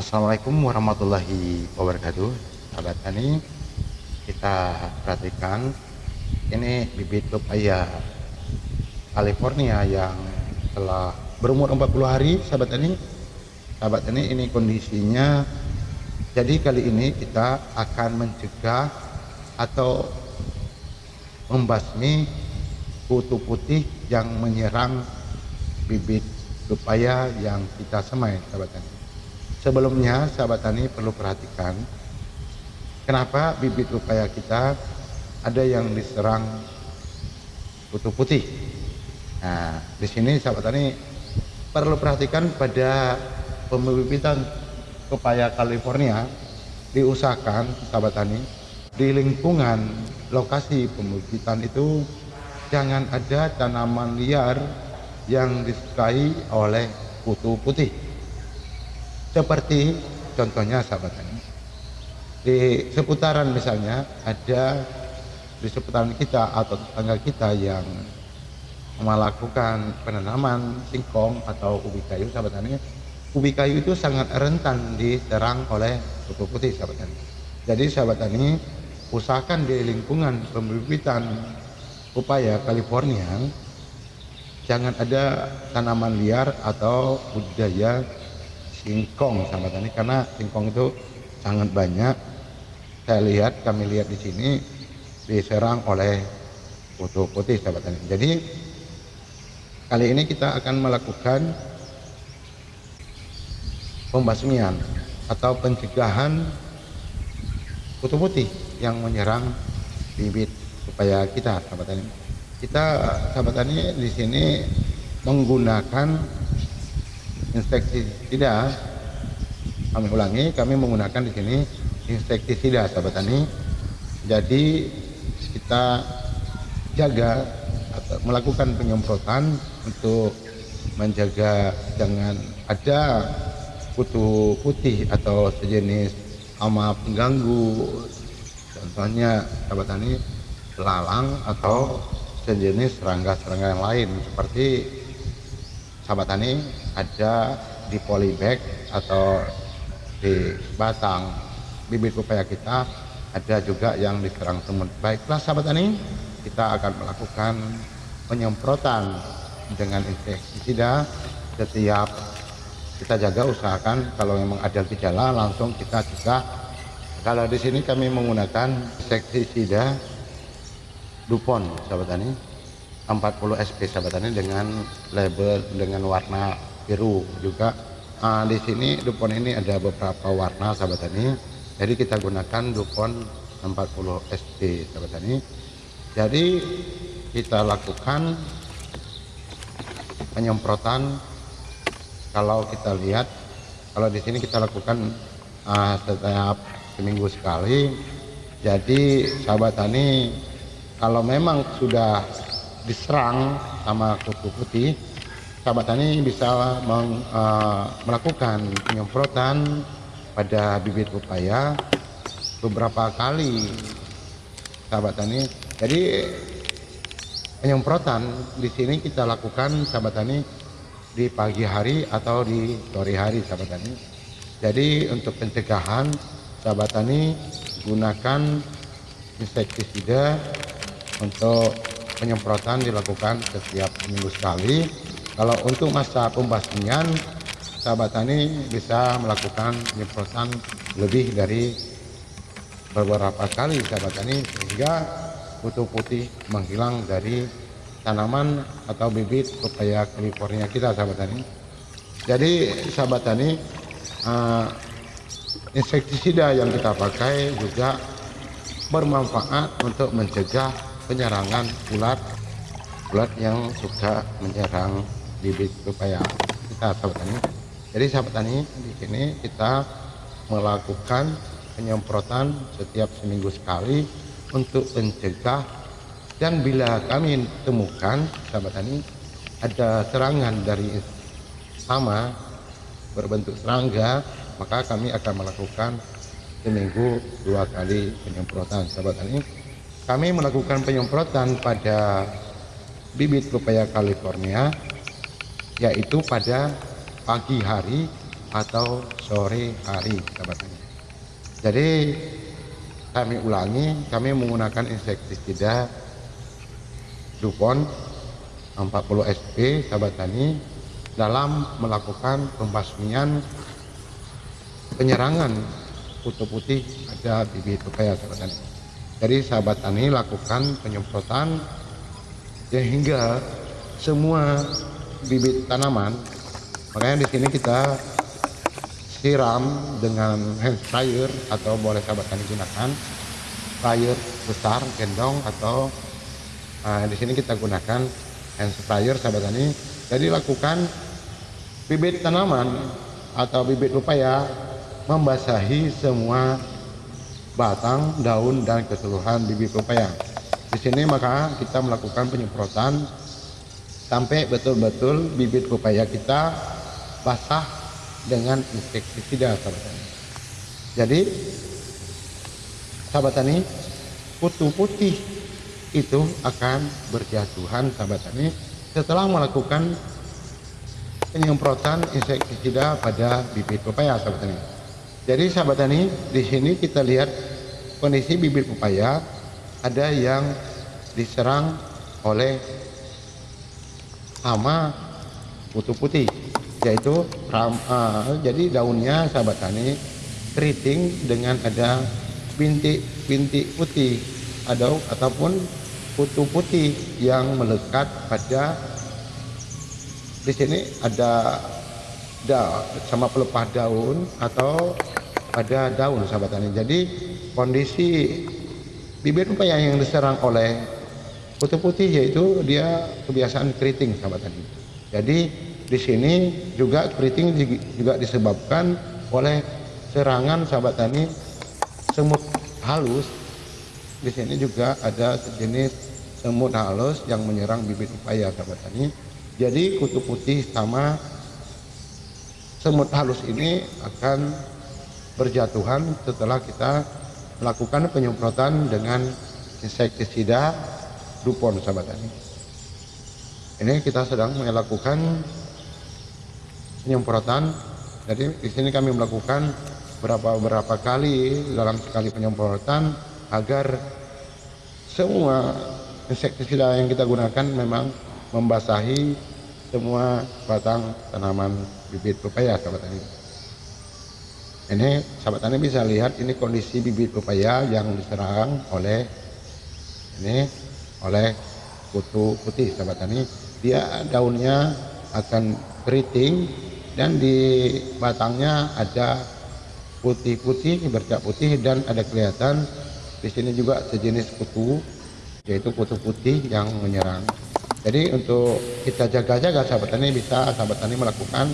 Assalamualaikum warahmatullahi wabarakatuh. Sahabat tani kita perhatikan ini bibit pepaya California yang telah berumur 40 hari sahabat tani sahabat tani ini kondisinya. Jadi kali ini kita akan mencegah atau membasmi kutu putih yang menyerang bibit pepaya yang kita semai sahabat tani Sebelumnya sahabat tani perlu perhatikan kenapa bibit upaya kita ada yang diserang kutu putih. Nah, di sini sahabat tani perlu perhatikan pada pembibitan pepaya California diusahakan sahabat tani di lingkungan lokasi pembibitan itu jangan ada tanaman liar yang disukai oleh kutu putih seperti contohnya sahabat tani di seputaran misalnya ada di seputaran kita atau tetangga kita yang melakukan penanaman singkong atau ubi kayu sahabat tani ubi kayu itu sangat rentan diserang oleh kutu putih sahabat tani jadi sahabat tani usahakan di lingkungan pembibitan upaya California jangan ada tanaman liar atau budidaya singkong sahabat tani karena singkong itu sangat banyak. Saya lihat kami lihat di sini diserang oleh kutu putih sahabat tani jadi kali ini kita akan melakukan pembasmian atau pencegahan kutu putih yang menyerang bibit supaya kita sahabat tani kita sahabat tani di sini menggunakan insektisida kami ulangi kami menggunakan di sini insektisida sahabat tani jadi kita jaga atau melakukan penyemprotan untuk menjaga jangan ada kutu putih atau sejenis hama pengganggu. Contohnya sahabat tani lalang atau sejenis serangga-serangga yang lain. Seperti sahabat tani ada di polybag atau di batang bibit pepaya kita ada juga yang diserang semut. Baiklah sahabat tani kita akan melakukan penyemprotan dengan insektisida setiap kita jaga usahakan kalau memang ada gejala langsung kita cegah kalau di sini kami menggunakan insektisida Dupont sahabat tani 40 SP sahabat tani dengan label dengan warna biru juga. Nah, di sini Dupont ini ada beberapa warna sahabat tani jadi kita gunakan Dupont 40 SP sahabat tani jadi kita lakukan penyemprotan. Kalau kita lihat kalau di sini kita lakukan uh, setiap seminggu sekali. Jadi sahabat tani kalau memang sudah diserang sama kutu putih sahabat tani bisa meng, uh, melakukan penyemprotan pada bibit pepaya beberapa kali sahabat tani jadi penyemprotan di sini kita lakukan sahabat tani di pagi hari atau di sore hari sahabat tani jadi untuk pencegahan sahabat tani gunakan insektisida untuk penyemprotan dilakukan setiap minggu sekali kalau untuk masa pembasmian sahabat tani bisa melakukan penyemprotan lebih dari beberapa kali sahabat tani sehingga kutu putih menghilang dari tanaman atau bibit pepaya California kita sahabat tani. Jadi sahabat tani uh, insektisida yang kita pakai juga bermanfaat untuk mencegah penyerangan ulat ulat yang suka menyerang bibit pepaya kita sahabat tani jadi sahabat tani di sini kita melakukan penyemprotan setiap seminggu sekali untuk mencegah. Dan bila kami temukan sahabat tani ada serangan dari sama berbentuk serangga maka kami akan melakukan seminggu dua kali penyemprotan. Sahabat tani kami melakukan penyemprotan pada bibit pepaya California yaitu pada pagi hari atau sore hari sahabat tani jadi kami ulangi kami menggunakan insektisida Dupont 40 SP sahabat tani dalam melakukan pembasmian penyerangan kutu putih ada bibit pepaya sahabat tani. Jadi sahabat tani lakukan penyemprotan sehingga semua bibit tanaman makanya di sini kita siram dengan hand sprayer atau boleh sahabat tani gunakan sprayer besar gendong atau nah, di sini kita gunakan hand sprayer sahabat tani jadi lakukan bibit tanaman atau bibit upaya membasahi semua batang, daun dan keseluruhan bibit pepaya. Di sini maka kita melakukan penyemprotan sampai betul-betul bibit pepaya kita basah dengan insektisida sahabat tani. Jadi sahabat tani kutu putih itu akan berjatuhan sahabat tani setelah melakukan penyemprotan insektisida pada bibit pepaya sahabat tani. Jadi sahabat tani, di sini kita lihat kondisi bibit pepaya ada yang diserang oleh hama kutu putih yaitu ram, uh, jadi daunnya sahabat tani keriting dengan ada bintik-bintik putih atau ataupun kutu putih yang melekat pada di sini ada da, sama pelepah daun atau pada daun sahabat tani. Jadi kondisi bibit pepaya yang diserang oleh kutu putih yaitu dia kebiasaan keriting sahabat tani. Jadi di sini juga keriting juga disebabkan oleh serangan sahabat tani semut halus. Di sini juga ada sejenis semut halus yang menyerang bibit pepaya sahabat tani. Jadi kutu putih sama semut halus ini akan berjatuhan setelah kita melakukan penyemprotan dengan insektisida Dupont sahabat tani. Ini kita sedang melakukan penyemprotan. Jadi di sini kami melakukan berapa berapa kali dalam sekali penyemprotan agar semua insektisida yang kita gunakan memang membasahi semua batang tanaman bibit pepaya sahabat tani ini sahabat tani bisa lihat ini kondisi bibit pepaya yang diserang oleh ini oleh kutu putih sahabat tani dia daunnya akan keriting dan di batangnya ada putih-putih bercak putih dan ada kelihatan di sini juga sejenis kutu yaitu kutu putih yang menyerang jadi untuk kita jaga-jaga sahabat tani bisa sahabat tani melakukan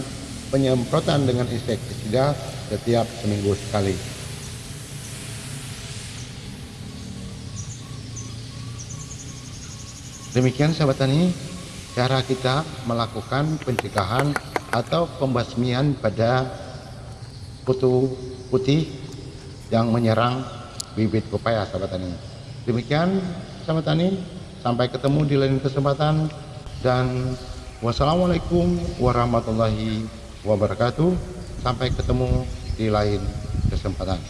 penyemprotan dengan insektisida setiap seminggu sekali. Demikian sahabat tani, cara kita melakukan pencegahan atau pembasmian pada kutu putih yang menyerang bibit pepaya sahabat tani. Demikian sahabat tani, sampai ketemu di lain kesempatan dan wassalamualaikum warahmatullahi wabarakatuh. Sampai ketemu di lain kesempatan.